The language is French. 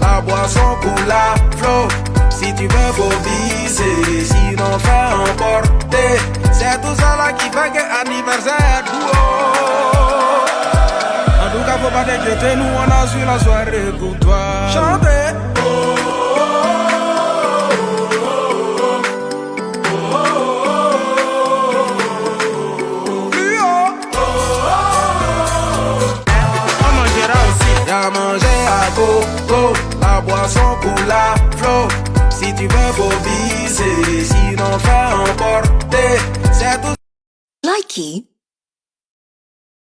La boisson à flot. Si tu veux, faut viser, sinon fais emporter. C'est tout ça là qui fait que anniversaire En tout cas, faut pas t'inquiéter, nous on a su la soirée pour toi. Chanter. Y'a manger à go, la boisson coule à flot. Si tu veux, viser, sinon emporter. C'est tout. Likey